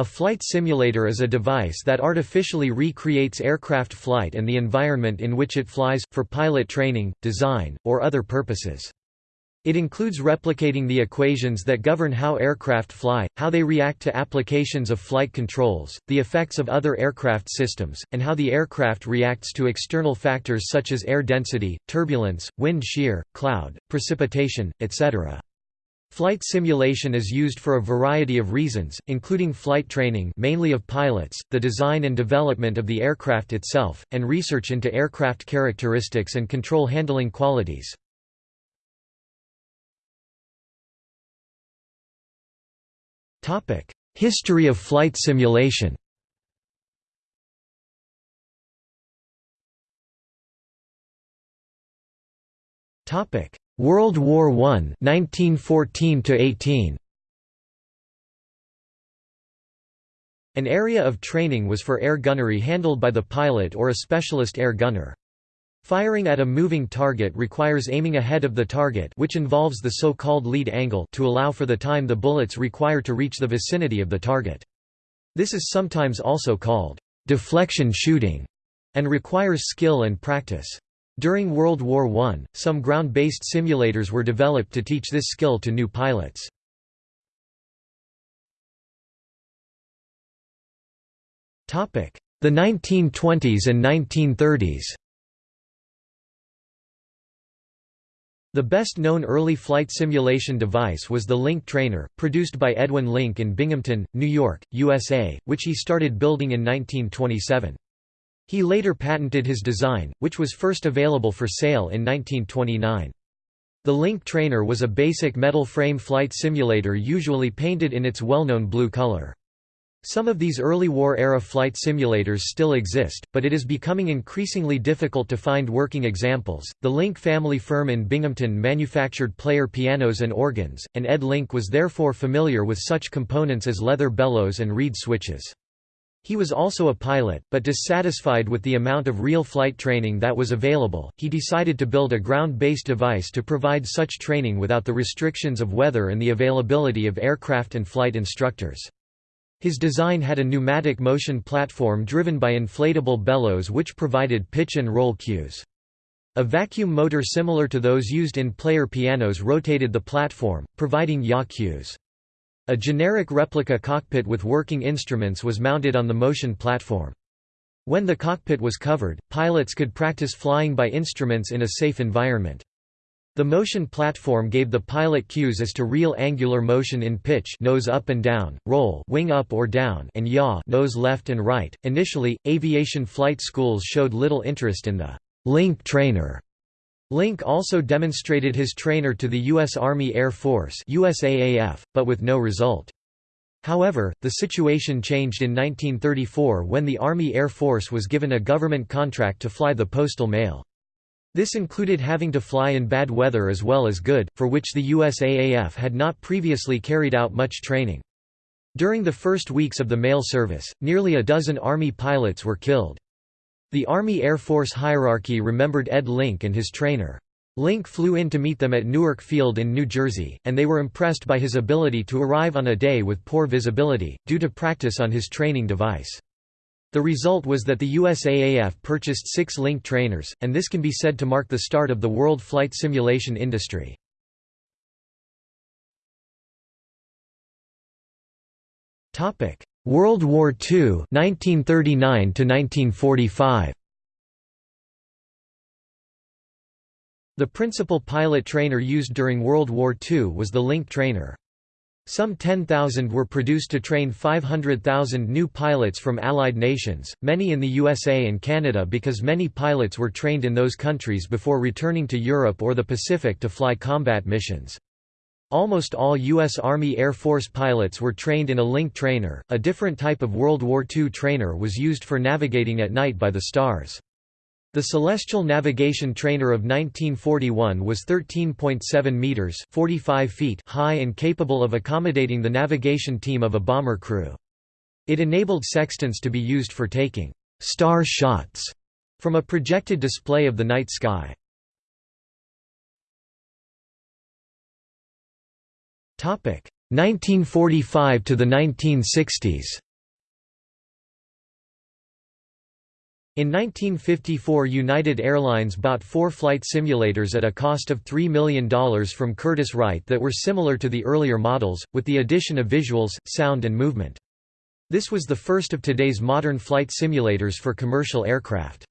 A flight simulator is a device that artificially recreates aircraft flight and the environment in which it flies, for pilot training, design, or other purposes. It includes replicating the equations that govern how aircraft fly, how they react to applications of flight controls, the effects of other aircraft systems, and how the aircraft reacts to external factors such as air density, turbulence, wind shear, cloud, precipitation, etc. Flight simulation is used for a variety of reasons, including flight training mainly of pilots, the design and development of the aircraft itself, and research into aircraft characteristics and control handling qualities. History of flight simulation World War I 1914 18 An area of training was for air gunnery handled by the pilot or a specialist air gunner. Firing at a moving target requires aiming ahead of the target which involves the so-called lead angle to allow for the time the bullets require to reach the vicinity of the target. This is sometimes also called deflection shooting and requires skill and practice. During World War I, some ground-based simulators were developed to teach this skill to new pilots. The 1920s and 1930s The best-known early flight simulation device was the Link trainer, produced by Edwin Link in Binghamton, New York, USA, which he started building in 1927. He later patented his design, which was first available for sale in 1929. The Link trainer was a basic metal frame flight simulator usually painted in its well-known blue color. Some of these early war-era flight simulators still exist, but it is becoming increasingly difficult to find working examples. The Link family firm in Binghamton manufactured player pianos and organs, and Ed Link was therefore familiar with such components as leather bellows and reed switches. He was also a pilot, but dissatisfied with the amount of real flight training that was available, he decided to build a ground-based device to provide such training without the restrictions of weather and the availability of aircraft and flight instructors. His design had a pneumatic motion platform driven by inflatable bellows which provided pitch and roll cues. A vacuum motor similar to those used in player pianos rotated the platform, providing yaw cues. A generic replica cockpit with working instruments was mounted on the motion platform. When the cockpit was covered, pilots could practice flying by instruments in a safe environment. The motion platform gave the pilot cues as to real angular motion in pitch nose up and down, roll wing up or down and yaw nose left and right. Initially, aviation flight schools showed little interest in the Link trainer. Link also demonstrated his trainer to the U.S. Army Air Force USAAF, but with no result. However, the situation changed in 1934 when the Army Air Force was given a government contract to fly the postal mail. This included having to fly in bad weather as well as good, for which the USAAF had not previously carried out much training. During the first weeks of the mail service, nearly a dozen Army pilots were killed. The Army Air Force hierarchy remembered Ed Link and his trainer. Link flew in to meet them at Newark Field in New Jersey, and they were impressed by his ability to arrive on a day with poor visibility, due to practice on his training device. The result was that the USAAF purchased six Link trainers, and this can be said to mark the start of the world flight simulation industry. World War II 1939 1945. The principal pilot trainer used during World War II was the Link trainer. Some 10,000 were produced to train 500,000 new pilots from Allied nations, many in the USA and Canada because many pilots were trained in those countries before returning to Europe or the Pacific to fly combat missions. Almost all U.S. Army Air Force pilots were trained in a Link trainer, a different type of World War II trainer was used for navigating at night by the stars. The Celestial Navigation Trainer of 1941 was 13.7 meters (45 feet) high and capable of accommodating the navigation team of a bomber crew. It enabled sextants to be used for taking star shots from a projected display of the night sky. 1945 to the 1960s In 1954 United Airlines bought four flight simulators at a cost of $3 million from Curtiss-Wright that were similar to the earlier models, with the addition of visuals, sound and movement. This was the first of today's modern flight simulators for commercial aircraft.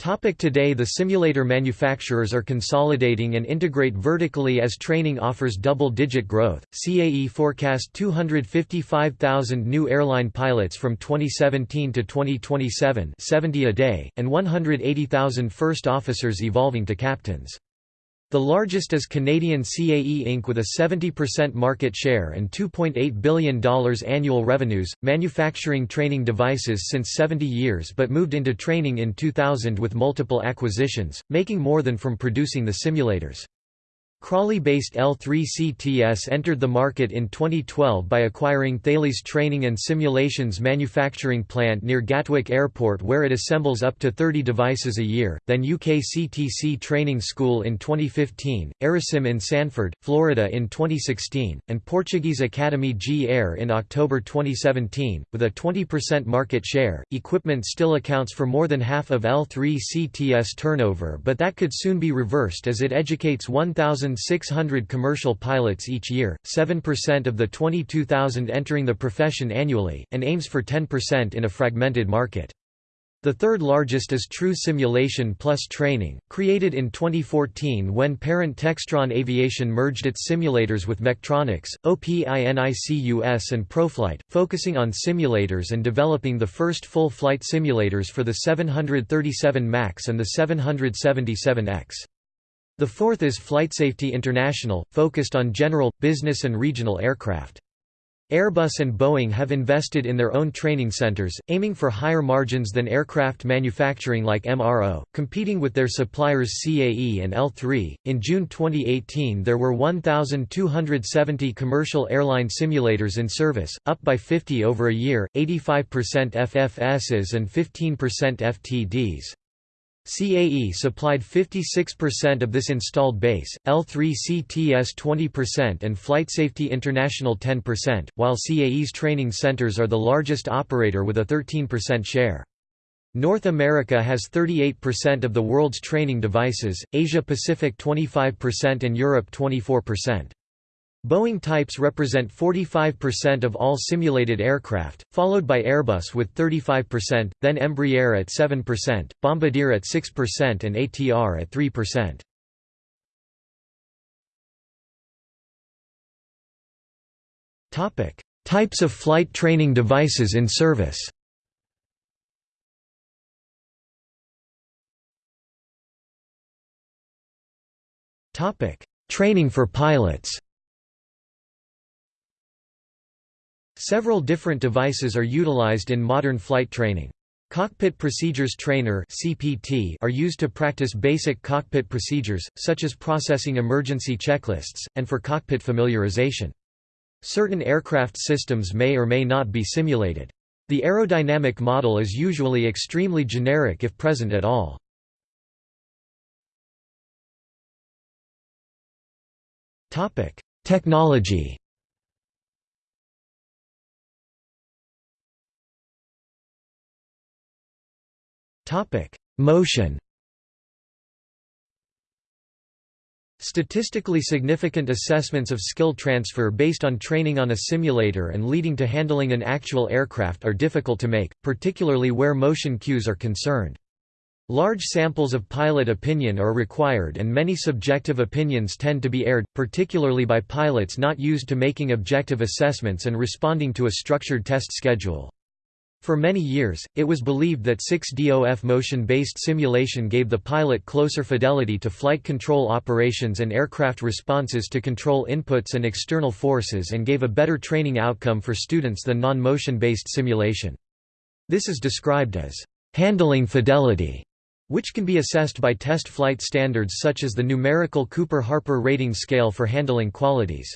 Topic today The simulator manufacturers are consolidating and integrate vertically as training offers double-digit growth. CAE forecast 255,000 new airline pilots from 2017 to 2027 70 a day, and 180,000 first officers evolving to captains. The largest is Canadian CAE Inc. with a 70% market share and $2.8 billion annual revenues, manufacturing training devices since 70 years but moved into training in 2000 with multiple acquisitions, making more than from producing the simulators. Crawley-based L3CTS entered the market in 2012 by acquiring Thales Training and Simulations manufacturing plant near Gatwick Airport where it assembles up to 30 devices a year, then UK CTC Training School in 2015, Aerosim in Sanford, Florida in 2016, and Portuguese Academy G-Air in October 2017. With a 20% market share, equipment still accounts for more than half of L3CTS turnover but that could soon be reversed as it educates 1,000 1,600 commercial pilots each year, 7% of the 22,000 entering the profession annually, and aims for 10% in a fragmented market. The third largest is TRU Simulation Plus Training, created in 2014 when parent Textron Aviation merged its simulators with Mechtronix, OPINICUS and Proflight, focusing on simulators and developing the first full-flight simulators for the 737 MAX and the 777X. The fourth is FlightSafety International, focused on general, business and regional aircraft. Airbus and Boeing have invested in their own training centers, aiming for higher margins than aircraft manufacturing like MRO, competing with their suppliers CAE and L3. In June 2018, there were 1,270 commercial airline simulators in service, up by 50 over a year, 85% FFSs and 15% FTDs. CAE supplied 56% of this installed base, L3CTS 20% and FlightSafety International 10%, while CAE's training centers are the largest operator with a 13% share. North America has 38% of the world's training devices, Asia Pacific 25% and Europe 24%. Boeing types represent 45% of all simulated aircraft, followed by Airbus with 35%, then Embraer at 7%, Bombardier at 6% and ATR at 3%. Topic: Types of flight training devices in service. Topic: Training for pilots. Several different devices are utilized in modern flight training. Cockpit Procedures Trainer are used to practice basic cockpit procedures, such as processing emergency checklists, and for cockpit familiarization. Certain aircraft systems may or may not be simulated. The aerodynamic model is usually extremely generic if present at all. Technology Motion Statistically significant assessments of skill transfer based on training on a simulator and leading to handling an actual aircraft are difficult to make, particularly where motion cues are concerned. Large samples of pilot opinion are required and many subjective opinions tend to be aired, particularly by pilots not used to making objective assessments and responding to a structured test schedule. For many years, it was believed that 6DOF motion-based simulation gave the pilot closer fidelity to flight control operations and aircraft responses to control inputs and external forces and gave a better training outcome for students than non-motion based simulation. This is described as handling fidelity, which can be assessed by test flight standards such as the numerical Cooper-Harper rating scale for handling qualities.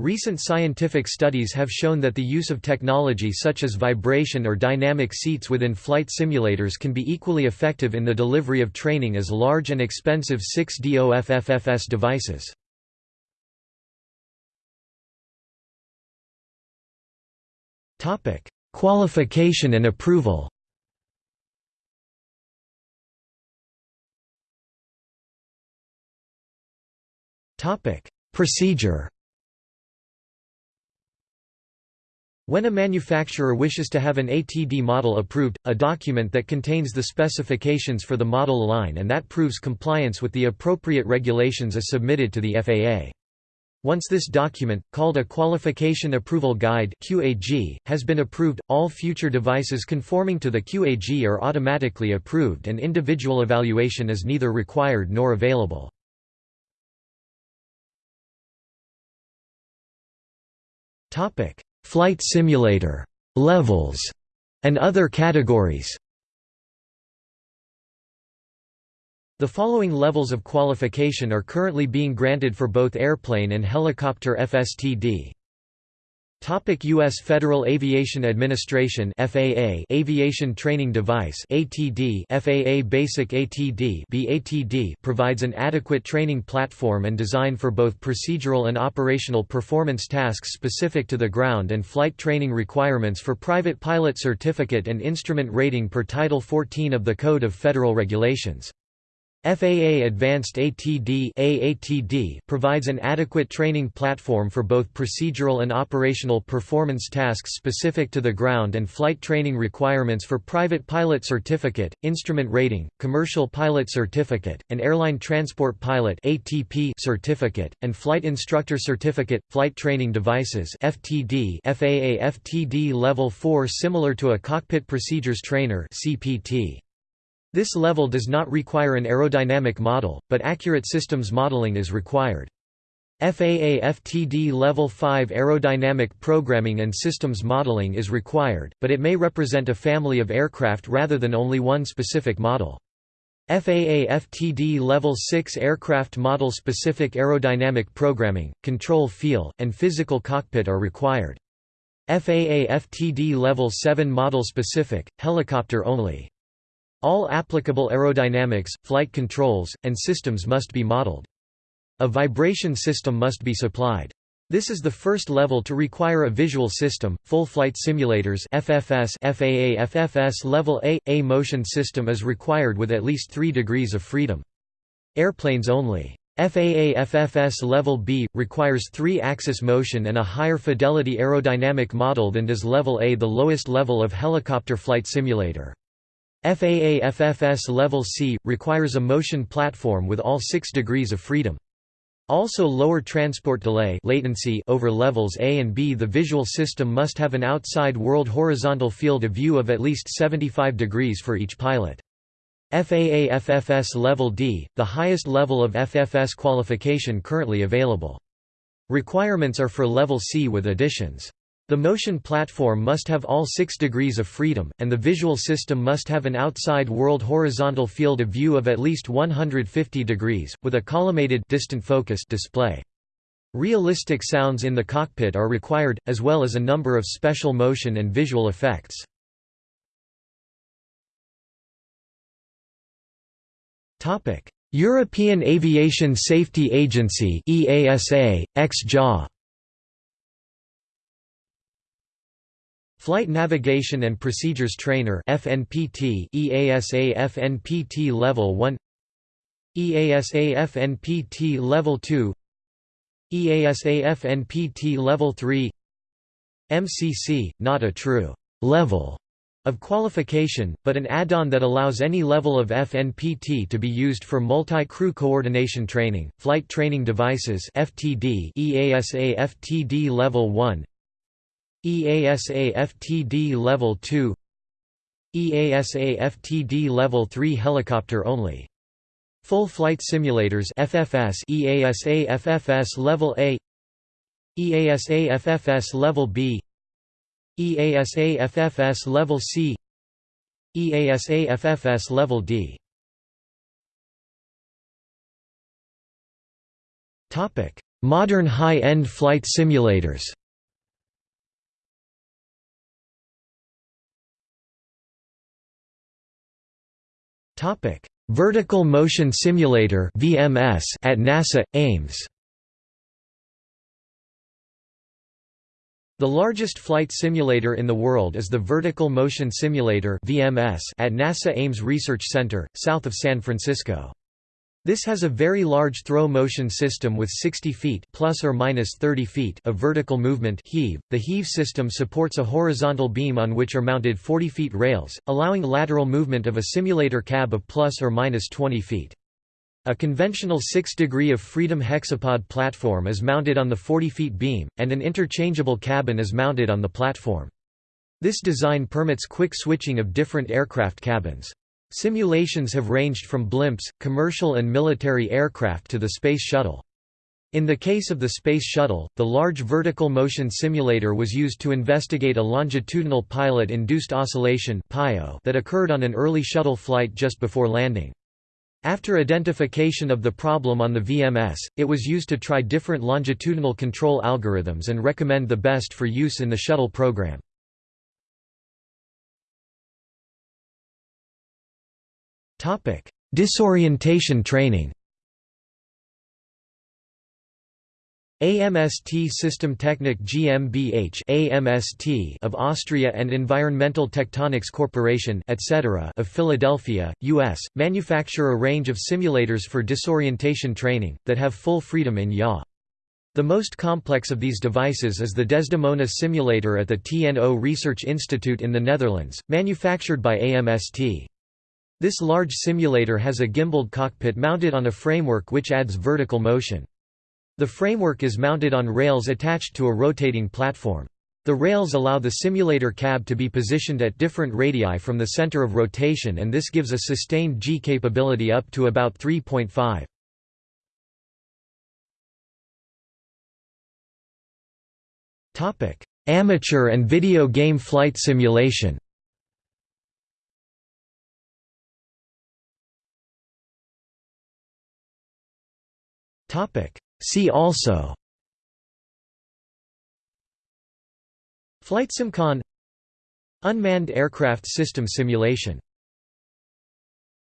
Recent scientific studies have shown that the use of technology such as vibration or dynamic seats within flight simulators can be equally effective in the delivery of training as large and expensive 6DOFFFS devices. Qualification and approval Procedure When a manufacturer wishes to have an ATD model approved, a document that contains the specifications for the model line and that proves compliance with the appropriate regulations is submitted to the FAA. Once this document, called a Qualification Approval Guide (QAG), has been approved, all future devices conforming to the QAG are automatically approved and individual evaluation is neither required nor available. Flight simulator levels and other categories. The following levels of qualification are currently being granted for both airplane and helicopter FSTD. Topic U.S. Federal Aviation Administration FAA Aviation Training Device ATD FAA Basic ATD BATD provides an adequate training platform and design for both procedural and operational performance tasks specific to the ground and flight training requirements for private pilot certificate and instrument rating per Title 14 of the Code of Federal Regulations. FAA Advanced ATD AATD provides an adequate training platform for both procedural and operational performance tasks specific to the ground and flight training requirements for private pilot certificate, instrument rating, commercial pilot certificate, and airline transport pilot ATP certificate, and flight instructor certificate. Flight training devices FTD FAA FTD Level 4 similar to a cockpit procedures trainer CPT. This level does not require an aerodynamic model, but accurate systems modeling is required. FAA FTD Level 5 aerodynamic programming and systems modeling is required, but it may represent a family of aircraft rather than only one specific model. FAA FTD Level 6 aircraft model specific aerodynamic programming, control feel, and physical cockpit are required. FAA FTD Level 7 model specific, helicopter only. All applicable aerodynamics, flight controls, and systems must be modeled. A vibration system must be supplied. This is the first level to require a visual system. Full flight simulators FFS FAA FFS level A A motion system is required with at least 3 degrees of freedom. Airplanes only. FAA FFS Level B requires 3-axis motion and a higher fidelity aerodynamic model than does Level A the lowest level of helicopter flight simulator. FAA FFS Level C, requires a motion platform with all 6 degrees of freedom. Also lower transport delay latency over levels A and B The visual system must have an outside world horizontal field of view of at least 75 degrees for each pilot. FAA FFS Level D, the highest level of FFS qualification currently available. Requirements are for Level C with additions. The motion platform must have all six degrees of freedom, and the visual system must have an outside world horizontal field of view of at least 150 degrees, with a collimated distant focus display. Realistic sounds in the cockpit are required, as well as a number of special motion and visual effects. European Aviation Safety Agency EASA, ex-JA Flight Navigation and Procedures Trainer FNPT EASA FNPT Level 1 EASA FNPT Level 2 EASA FNPT Level 3 MCC, not a true level of qualification, but an add-on that allows any level of FNPT to be used for multi-crew coordination training. Flight Training Devices (FTD) EASA FTD Level 1 EASA FTD Level 2 EASA FTD Level 3 helicopter only. Full flight simulators FFS EASA FFS Level A. EASA FFS Level B. EASA FFS Level C. EASA FFS Level D. Modern high-end flight simulators Vertical Motion Simulator (VMS) at NASA Ames. The largest flight simulator in the world is the Vertical Motion Simulator (VMS) at NASA Ames Research Center, south of San Francisco. This has a very large throw motion system with 60 feet plus or minus 30 feet of vertical movement heave. The heave system supports a horizontal beam on which are mounted 40 feet rails, allowing lateral movement of a simulator cab of plus or minus 20 feet. A conventional 6 degree of freedom hexapod platform is mounted on the 40 feet beam, and an interchangeable cabin is mounted on the platform. This design permits quick switching of different aircraft cabins. Simulations have ranged from blimps, commercial and military aircraft to the Space Shuttle. In the case of the Space Shuttle, the Large Vertical Motion Simulator was used to investigate a longitudinal pilot-induced oscillation that occurred on an early shuttle flight just before landing. After identification of the problem on the VMS, it was used to try different longitudinal control algorithms and recommend the best for use in the shuttle program. Topic: Disorientation training. AMST Systemtechnik GmbH AMST of Austria and Environmental Tectonics Corporation etc. of Philadelphia, US, manufacture a range of simulators for disorientation training, that have full freedom in yaw. The most complex of these devices is the Desdemona simulator at the TNO Research Institute in the Netherlands, manufactured by AMST. This large simulator has a gimbaled cockpit mounted on a framework which adds vertical motion. The framework is mounted on rails attached to a rotating platform. The rails allow the simulator cab to be positioned at different radii from the center of rotation and this gives a sustained G capability up to about 3.5. Amateur and video game flight simulation Topic. See also. FlightSimCon Unmanned aircraft system simulation